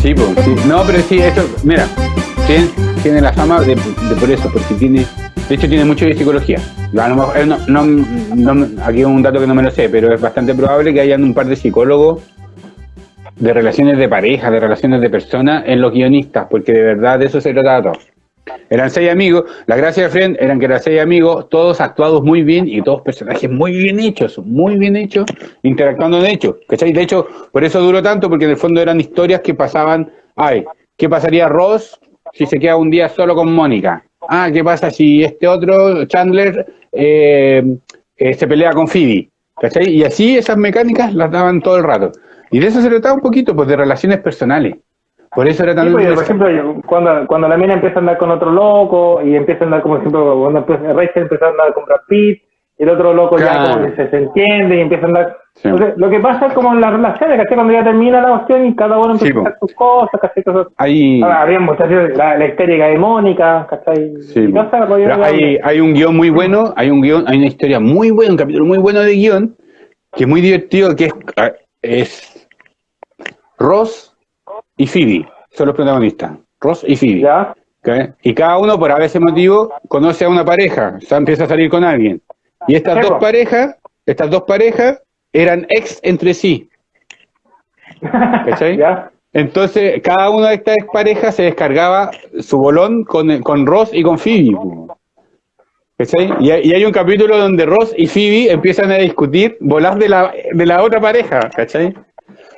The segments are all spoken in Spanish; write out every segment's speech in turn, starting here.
Sí, pues. No, pero sí, esto, mira, tiene, la fama de, por eso, porque tiene, de hecho tiene mucho de psicología. Eh, no, no, no- aquí un dato que no me lo sé, pero es bastante probable que hayan un par de psicólogos de relaciones de pareja, de relaciones de personas en los guionistas, porque de verdad de eso se trataba todo. Eran seis amigos, la gracia de Friend eran que eran seis amigos, todos actuados muy bien y todos personajes muy bien hechos, muy bien hechos, interactuando de hecho, ¿cachai? De hecho, por eso duró tanto, porque en el fondo eran historias que pasaban, ay, ¿qué pasaría Ross si se queda un día solo con Mónica? Ah, ¿qué pasa si este otro, Chandler, eh, eh, se pelea con Phoebe? ¿Cachai? Y así esas mecánicas las daban todo el rato. Y de eso se trataba un poquito, pues de relaciones personales. Por eso era tan... Sí, pues, por ejemplo, cuando, cuando la mina empieza a andar con otro loco y empieza a andar, como ejemplo, cuando Rachel empieza a andar con Brad Pitt, el otro loco ya como que se, se entiende y empieza a andar. Sí. Entonces, lo que pasa es como en las relaciones, ¿cachai? Cuando ya termina la cuestión y cada uno Sí, empieza a hacer sus cosas, ¿cachai? Cosas. Hay... Ahora, había muchas la, la histérica de Mónica, ¿cachai? Sí, y no la- hay, hay un guion muy bueno, hay un guion, hay una historia muy buena, un capítulo muy bueno de guion, que es muy divertido, que es, ah, es Ross y Phoebe, son los protagonistas, Ross y Phoebe. ¿Ya? ¿ok? Y cada uno, por a veces motivo, conoce a una pareja, o sea, empieza a salir con alguien. Y estas dos parejas, estas dos parejas eran ex entre sí. ¿Cachai? ¿Ya? Entonces, cada una de estas parejas se descargaba su bolón con, con Ross y con Phoebe. ¿Cachai? Y, hay- un capítulo donde Ross y Phoebe empiezan a discutir bolas de la, de la otra pareja, ¿cachai?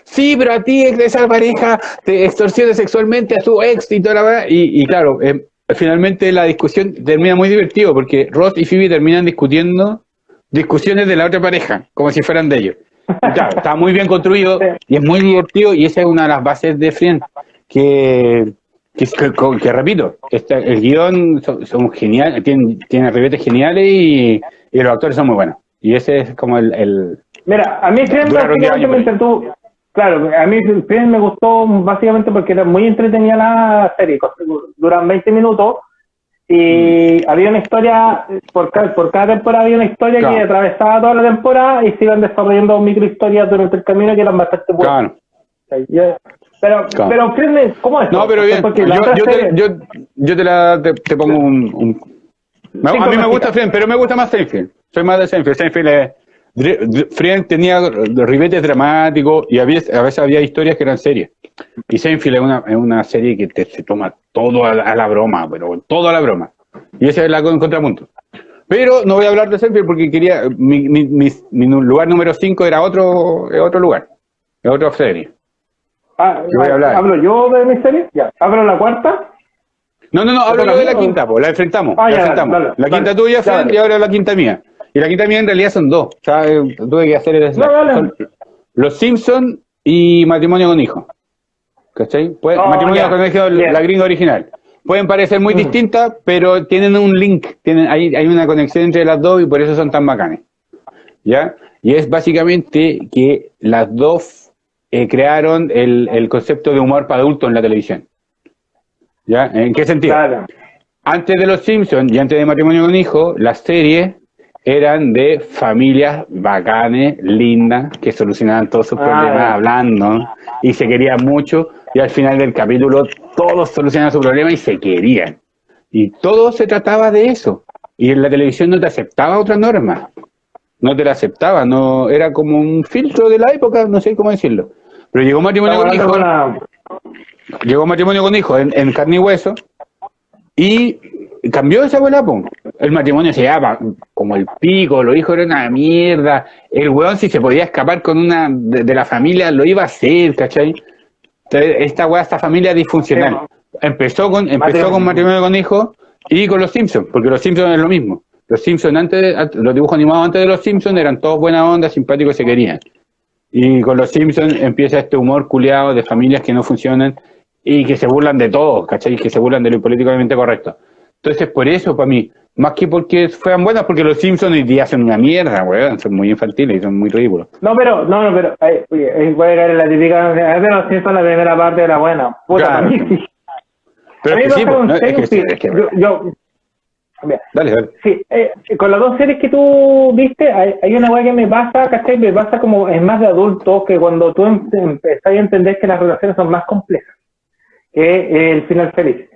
Sí, pero a ti esa pareja te extorsiona sexualmente a su ex y toda la verdad. Y, y claro, eh, finalmente la discusión termina muy divertido porque Ross y Phoebe terminan discutiendo discusiones de la otra pareja, como si fueran de ellos. Y claro, está muy bien construido y es muy divertido y esa es una de las bases de Friends que, que, que- que repito, este, el guion son, son genial, tiene, tiene ribetes geniales y, y los actores son muy buenos. Y ese es como el, el- Mira, a mí Friends años, me entretuvo. Claro, a mí Friends me gustó básicamente porque era muy entretenida la serie. Duran 20 minutos y Mm. había una historia, por cada, por cada temporada había una historia Claro. que atravesaba toda la temporada y se iban desarrollando micro historias durante el camino que eran bastante buenas. claro. Pero, Claro. pero Friends, ¿cómo es? No, pero bien, yo, te, yo, yo te la te, te pongo un, a mí me gusta Friends, pero me gusta más Seinfeld. Soy más de Seinfeld. Seinfeld es, Friends tenía ribetes dramáticos y había, a veces había historias que eran serias. Y Seinfeld es una, es una serie que te, se toma todo a la, a la broma, pero todo a la broma. Y ese es el con- contrapunto. Pero no voy a hablar de Seinfeld porque quería, mi, mi, mi, mi lugar número 5 era otro, otro lugar, es otra serie. Ah, voy a hablar. ¿Hablo yo de mi serie? Ya. ¿Hablo la cuarta? No, no, no, hablo ¿Otra yo de la o- quinta, pues, la enfrentamos. Ah, la ya, enfrentamos. dale, la dale. quinta tuya, Dale. y ahora la quinta mía. Y quinta mía en realidad son dos. O sea, eh, tuve que hacer el No, Los Simpson y Matrimonio con Hijo. ¿Cachai? Pues, Oh, matrimonio ya. con Hijo, la gringa original. Pueden parecer muy Mm. distintas, pero tienen un link, tienen, hay, hay una conexión entre las dos y por eso son tan bacanes. ¿Ya? Y es básicamente que las dos eh, crearon el, el concepto de humor para adultos en la televisión. ¿Ya? ¿En qué sentido? Claro. Antes de Los Simpsons y antes de Matrimonio con Hijo, las series eran de familias bacanes, lindas, que solucionaban todos sus Ah, problemas ya. hablando y se querían mucho. Y al final del capítulo todos solucionaban su problema y se querían. Y todo se trataba de eso. Y en la televisión no te aceptaba otra norma. No te la aceptaba, no era como un filtro de la época, no sé cómo decirlo. Pero llegó Matrimonio con Hijo una- llegó matrimonio con hijo en, en carne y hueso y cambió esa abuela. El matrimonio se llama como el pico, los hijos eran una mierda. El weón, si se podía escapar con una de, de la familia, lo iba a hacer, ¿cachai? Entonces, esta weá, esta familia disfuncional. Empezó con, empezó Matrimonio. con matrimonio con hijo y con los Simpsons, porque los Simpsons es lo mismo. Los Simpsons antes, los dibujos animados antes de los Simpsons eran todos buena onda, simpáticos y se querían. Y con los Simpsons empieza este humor culiado de familias que no funcionan y que se burlan de todo, ¿cachai? Que se burlan de lo políticamente correcto. Entonces, por eso, para mí, más que porque fueran buenas, porque los Simpsons hoy día son una mierda, weón, son muy infantiles y son muy ridículos. No, pero, no, no, pero, oye, eh, voy a caer en la típica, es de los Simpsons la primera parte de la buena. Puta, Claro. mí sí. Pero es que sí, me pasa con ¿no? es que sí, Seinfeld. es que- yo, yo- Dale, dale. Sí, eh, con las dos series que tú viste, hay, una weá que me pasa, ¿cachai? Me pasa como es más de adulto que cuando tú em, empezás a entender que las relaciones son más complejas que el final feliz.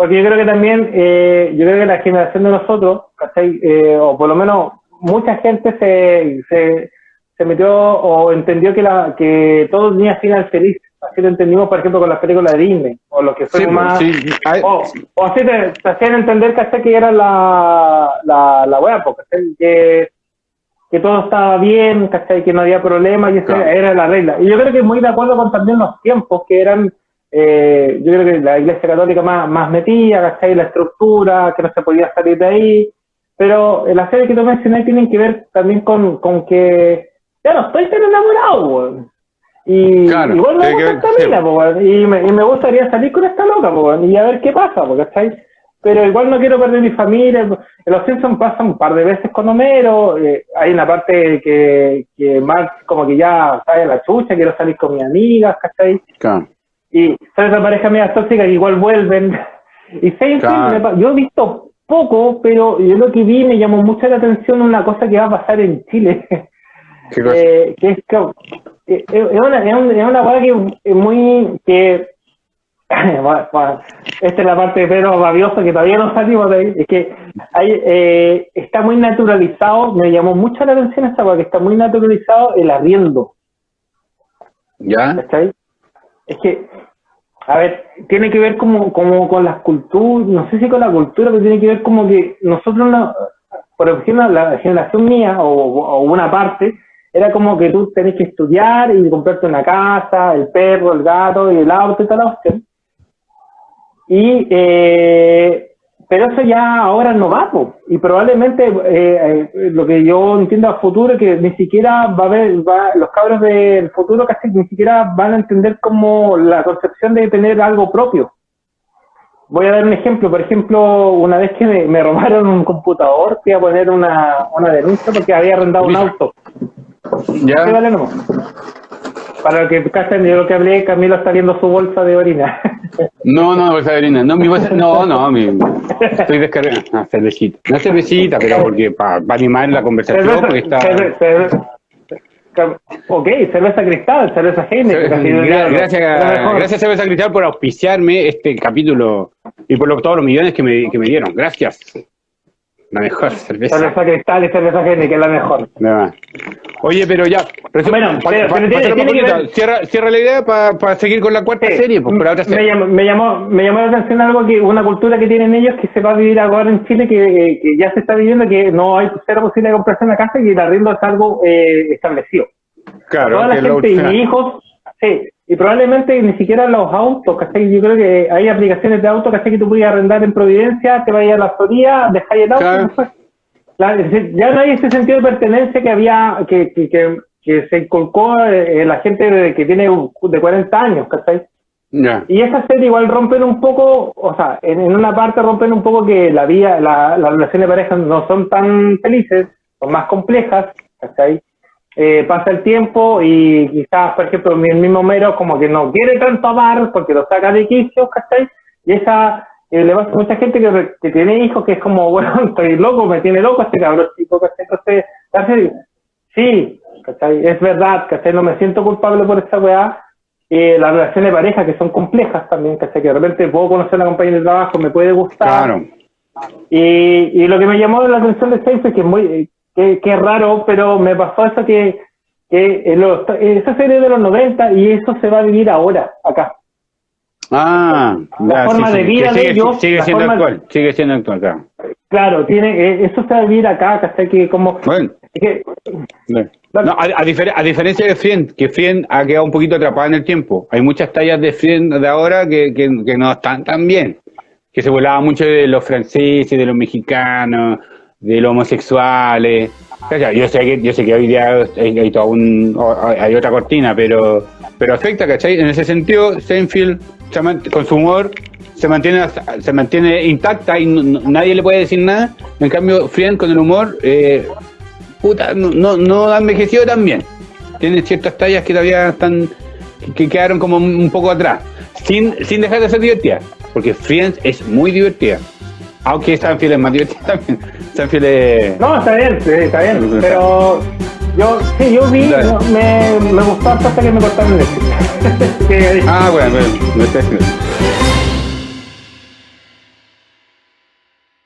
Porque yo creo que también, eh, yo creo que la generación de nosotros, ¿cachai? Eh, o por lo menos mucha gente se, se, se metió o entendió que, la, que todo tenía final feliz. Así lo entendimos, por ejemplo, con las películas de Disney, o lo que fue pues, más... O, así te, hacían entender, ¿cachai? Que era la, la, la wea, pues, Que, que todo estaba bien, ¿cachai? Que no había problema y esa era la regla. Y yo creo que muy de acuerdo con también los tiempos, que eran eh, yo creo que la Iglesia Católica más, más metida, ¿cachai? La estructura, que no se podía salir de ahí. Pero la serie que tú mencionaste tienen que ver también con, con que ya no estoy tan enamorado, Y igual me gusta esta mina, y, me, y me gustaría salir con esta loca, y a ver qué pasa, ¿cachai? Pero igual no quiero perder mi familia. Los Simpsons pasan un par de veces con Homero. Eh, hay una parte que, que Mark como que ya sale a la chucha, quiero salir con mis amigas, ¿cachai? Claro. Y son esas parejas medias tóxicas que igual vuelven. Y Seinfeld, yo he visto poco, pero yo lo que vi me llamó mucho la atención una cosa que va a pasar en Chile. Eh, que es que eh, es una, es una, cosa que es muy que esta es la parte de Pedro Rabioso que todavía no salimos de ahí, es que hay, eh, está muy naturalizado, me llamó mucho la atención esta cosa, que está muy naturalizado el arriendo. ¿Ya? ¿Está es que, a ver, tiene que ver como, como con las culturas, no sé si con la cultura, pero tiene que ver como que nosotros, por ejemplo, la generación mía o, una parte, era como que tú tenés que estudiar y comprarte una casa, el perro, el gato y el auto y tal Y eh, pero eso ya ahora no va, y probablemente eh, eh, lo que yo entiendo a futuro es que ni siquiera va a haber, los cabros del futuro casi ni siquiera van a entender como la concepción de tener algo propio. Voy a dar un ejemplo, por ejemplo, una vez que me, robaron un computador, fui a poner una, una denuncia porque había arrendado un auto. Ya. Para que cachen de lo que hablé, Camilo está viendo su bolsa de orina. No, no, bolsa de orina. No, mi bolsa, no, no, mi, estoy descargando. Ah, cervecita. No cervecita, pero porque para animar la conversación, cerveza, porque está... Cerveza, ok, cerveza cristal, cerveza género. Gracias, gracias cerveza cristal por auspiciarme este capítulo y por lo, todos los millones que me, que me dieron. Gracias. La mejor cerveza. Cerveza cristal y cerveza que es la mejor. Oye, pero ya. bueno, cierra, cierra, la idea para seguir con la cuarta serie. Pues, otra Me, llamó, me, llamó, me llamó la atención algo que una cultura que tienen ellos que se va a vivir ahora en Chile, que, que ya se está viviendo, que no hay cero posibilidad de comprarse una casa y el arriendo es algo eh, establecido. Claro. Toda la gente y mis hijos, sí, y probablemente ni siquiera los autos, ¿cachai? Yo creo que hay aplicaciones de autos, ¿cachai? Que tú puedes arrendar en Providencia, te vayas a la Florida, dejáis el auto. Ya no hay ese sentido de pertenencia que había, que, que, que, se inculcó en la gente que tiene de 40 años, ¿cachai? Y esa serie igual rompen un poco, o sea, en, una parte rompen un poco que la vida, la, las relaciones de pareja no son tan felices, son más complejas, ¿cachai? eh, pasa el tiempo y quizás, por ejemplo, el mismo Mero como que no quiere tanto amar porque lo saca de quicio, ¿cachai? Y esa eh, le pasa mucha gente que, que, tiene hijos que es como, bueno, estoy loco, me tiene loco este cabrón chico, ¿cachai? Entonces, sí, ¿cachai? Es verdad, ¿cachai? No me siento culpable por esta weá. Eh, las relaciones de pareja que son complejas también, ¿cachai? Que de repente puedo conocer a una compañera de trabajo, me puede gustar. Claro. Y, y lo que me llamó la atención de es que es muy, Qué, raro, pero me pasó eso que, que esa serie de los 90 y eso se va a vivir ahora, acá. Ah, la forma de vida de ellos. Sigue siendo actual, sigue siendo actual, claro. Claro, tiene, eh, eso a vivir acá, hasta que como... Bueno. no, a, a, diferencia de Friend, que Friend ha quedado un poquito atrapada en el tiempo. Hay muchas tallas de Friend de ahora que, que, que no están tan bien. Que se volaba mucho de los franceses, de los mexicanos, de los homosexuales. Yo sé que, yo sé que hoy día hay, un, hay otra cortina, pero, pero afecta, ¿cachai? En ese sentido, Seinfeld, con su humor, se mantiene, se mantiene intacta y nadie le puede decir nada. En cambio, Friend con el humor, eh, puta, no, no ha envejecido tan bien. Tiene ciertas tallas que todavía están, que quedaron como un poco atrás. Sin, sin dejar de ser divertida, porque Friends es muy divertida. Aunque Sanfield es más divertido también. Sanfield es... No, está bien, sí, está bien. Pero yo, sí, yo vi, me, me gustó hasta que me cortaron el. Ah, bueno, bueno.